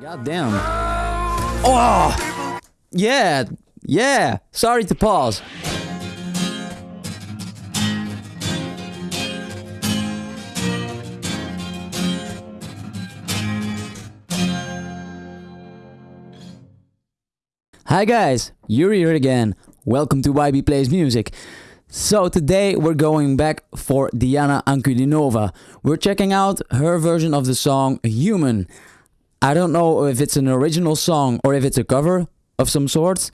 God damn. Oh! Yeah! Yeah! Sorry to pause. Hi guys, Yuri here again. Welcome to YB Plays Music. So today we're going back for Diana Ankudinova. We're checking out her version of the song Human. I don't know if it's an original song or if it's a cover of some sorts.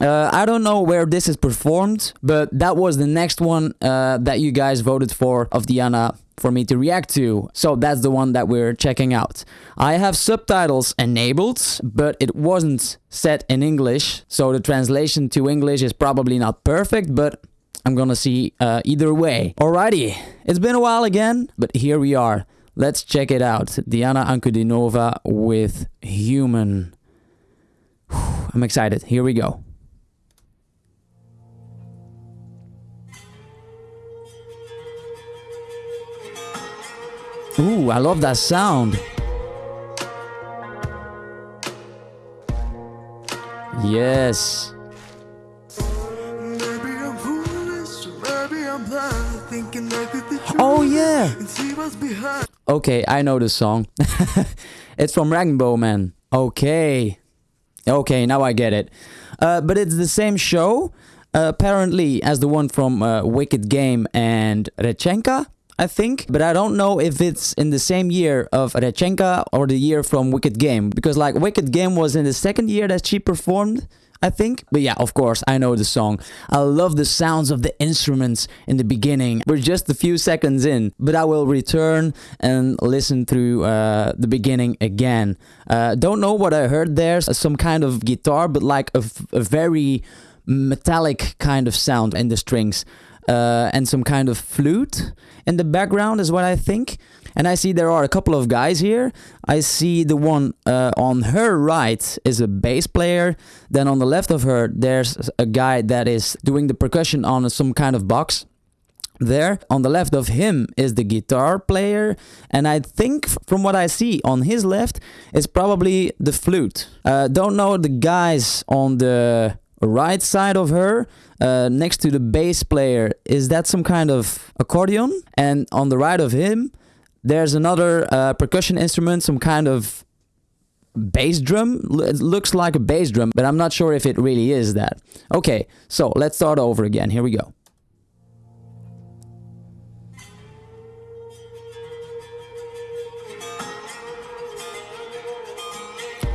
Uh, I don't know where this is performed, but that was the next one uh, that you guys voted for of Diana for me to react to. So that's the one that we're checking out. I have subtitles enabled, but it wasn't set in English, so the translation to English is probably not perfect, but I'm gonna see uh, either way. Alrighty, it's been a while again, but here we are. Let's check it out. Diana Ankudinova with Human. I'm excited. Here we go. Ooh, I love that sound. Yes. Oh yeah. Okay, I know this song. it's from Rag'n'Bone Man. Okay. Okay, now I get it. Uh, but it's the same show, uh, apparently, as the one from uh, Wicked Game and Rechenka, I think. But I don't know if it's in the same year of Rechenka or the year from Wicked Game. Because, like, Wicked Game was in the second year that she performed. I think. But yeah, of course, I know the song. I love the sounds of the instruments in the beginning. We're just a few seconds in, but I will return and listen through uh, the beginning again. Uh, don't know what I heard there. Some kind of guitar, but like a, very metallic kind of sound in the strings. Uh, and some kind of flute in the background is what I think. And I see there are a couple of guys here. I see the one uh, on her right is a bass player. Then on the left of her, there's a guy that is doing the percussion on some kind of box. There on the left of him is the guitar player, and I think from what I see on his left is probably the flute. Uh, don't know the guys on the right side of her uh, next to the bass player is that some kind of accordion and on the right of him there's another uh, percussion instrument some kind of bass drum it looks like a bass drum but i'm not sure if it really is that okay so let's start over again here we go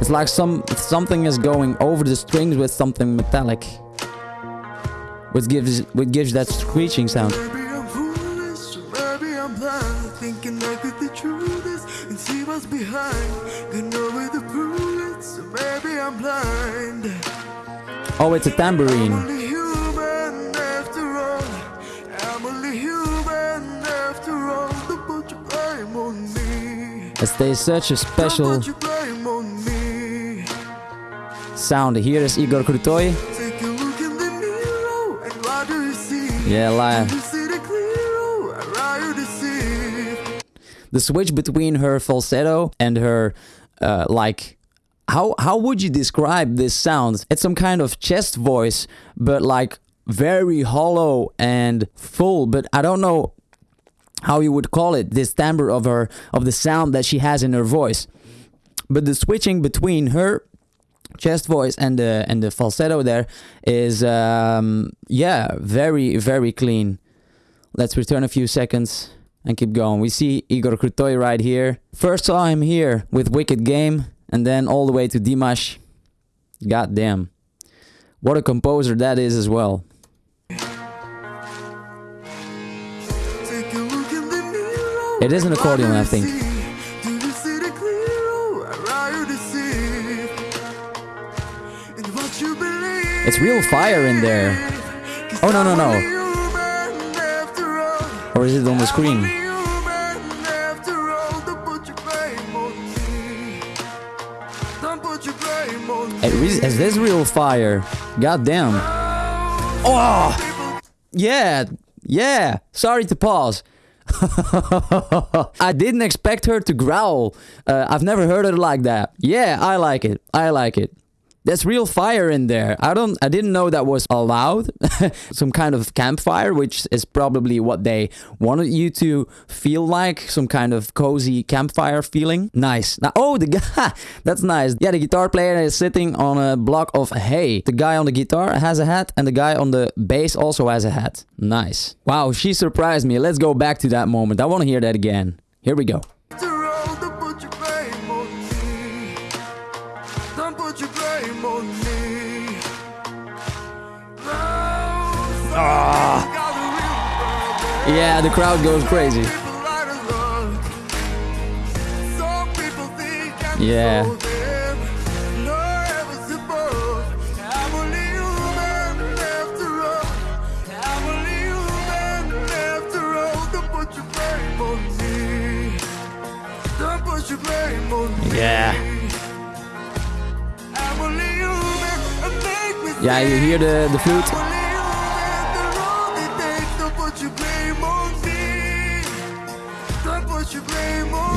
It's like some something is going over the strings with something metallic. Which gives which gives that screeching sound. Blind, thinking I could be true this and see what's behind. Got nowhere to prove it, so maybe I'm blind. Oh, it's a I'm tambourine. only human after all. I'm only human after all. Don't put your blame on me. There's such a special put your blame on me. sound. Here is Igor Krutoy. Take a The switch between her falsetto and her uh, like how how would you describe this sound? It's some kind of chest voice, but like very hollow and full. But I don't know how you would call it. This timbre of her of the sound that she has in her voice. But the switching between her chest voice and the and the falsetto there is um yeah very very clean let's return a few seconds and keep going we see igor krutoy right here first saw him here with wicked game and then all the way to dimash god damn what a composer that is as well. It is an accordion, I think. It's real fire in there. Oh, no, no, no. or is it on the screen is this real fire god damn oh yeah yeah sorry to pause I didn't expect her to growl. Uh, I've never heard her like that. Yeah, I like it. I like it. There's real fire in there. I don't I didn't know that was allowed. some kind of campfire, which is probably what they wanted you to feel like, some kind of cozy campfire feeling. Nice. Now, oh, the guy, that's nice. Yeah, the guitar player is sitting on a block of hay. The guy on the guitar has a hat and the guy on the bass also has a hat. Nice. Wow, she surprised me. Let's go back to that moment. I want to hear that again. Here we go. Don't put your blame on me. Ah. Yeah, the crowd goes crazy. Yeah. Yeah, you hear the, the flute?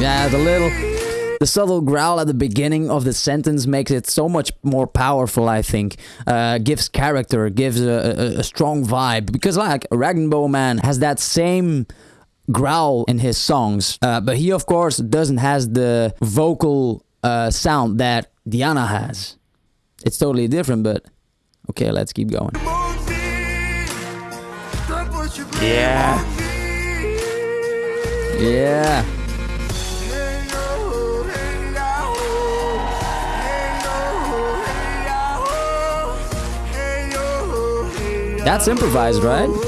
Yeah, the little... The subtle growl at the beginning of the sentence makes it so much more powerful, I think. Uh, gives character, gives a, a, a strong vibe. Because like, Rag'n'Bone Man has that same growl in his songs. Uh, but he, of course, doesn't has the vocal uh, sound that Diana has. It's totally different, but... Okay, let's keep going. Yeah. Yeah. That's improvised, right?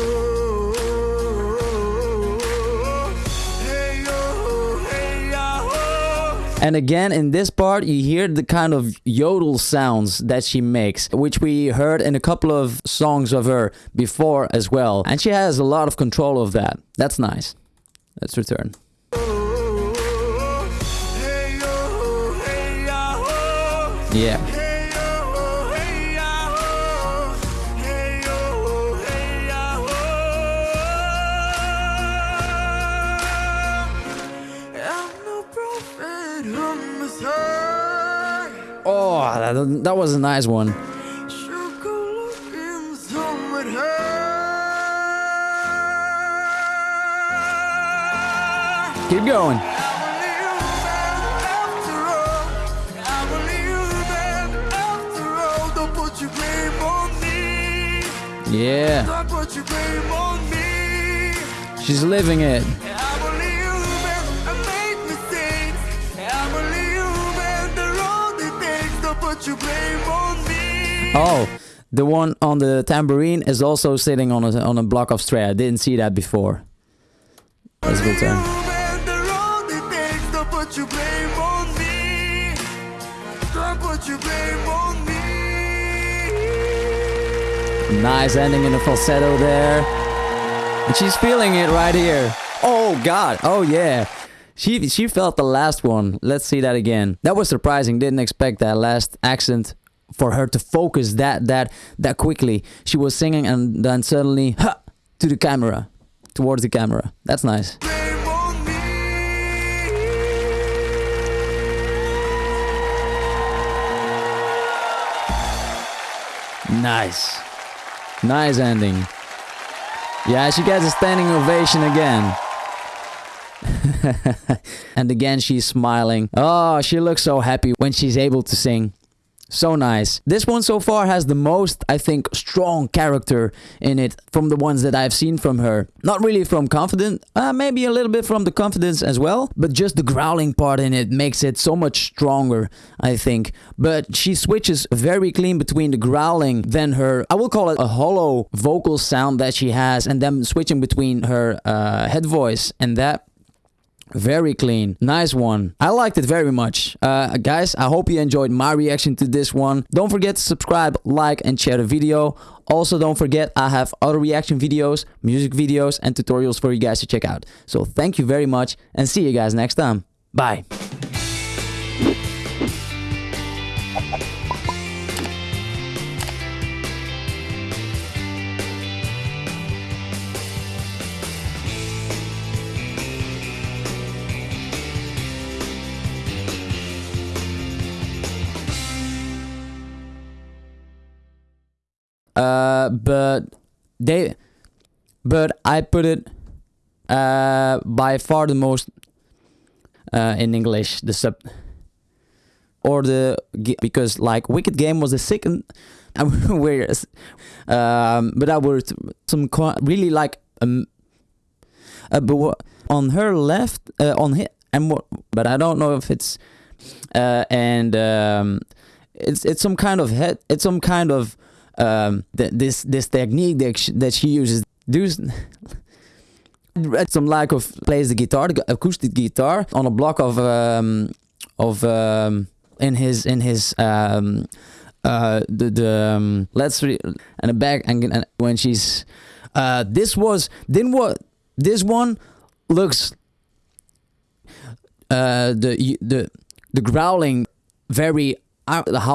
And again, in this part, you hear the kind of yodel sounds that she makes, which we heard in a couple of songs of her before as well. And she has a lot of control of that. That's nice. Let's return. Yeah. That, was a nice one. Keep going. Yeah. She's living it. Oh, the one on the tambourine is also sitting on a on a block of stray. I didn't see that before. Let's go turn. Nice ending in the falsetto there. And she's feeling it right here. Oh god. Oh yeah. She she felt the last one. Let's see that again. That was surprising. Didn't expect that last accent for her to focus that that that quickly. She was singing and then suddenly ha, to the camera, towards the camera. That's nice. Nice. Nice ending. Yeah, she gets a standing ovation again. and again, she's smiling. Oh, she looks so happy when she's able to sing. So nice. This one so far has the most, I think, strong character in it from the ones that I've seen from her. Not really from Confident, uh, maybe a little bit from the Confidence as well, but just the growling part in it makes it so much stronger, I think. But she switches very clean between the growling, then her, I will call it a hollow vocal sound that she has, and then switching between her uh, head voice and that very clean. Nice one. I liked it very much. Uh, guys, I hope you enjoyed my reaction to this one. Don't forget to subscribe, like, and share the video. Also, don't forget I have other reaction videos, music videos, and tutorials for you guys to check out. So thank you very much, and see you guys next time. Bye. Uh, but they, but I put it uh, by far the most uh, in English the sub or the because like Wicked Game was the second, um, but I was some really like um, uh, but on her left uh, on hit and what but I don't know if it's uh, and um, it's it's some kind of head it's some kind of um, th- this this technique that she, that she uses. Does some like of plays the guitar the acoustic guitar on a block of um, of um, in his in his um, uh, the the um, let's re- and the back and, and when she's uh, this was then what this one looks uh, the the the growling very uh, how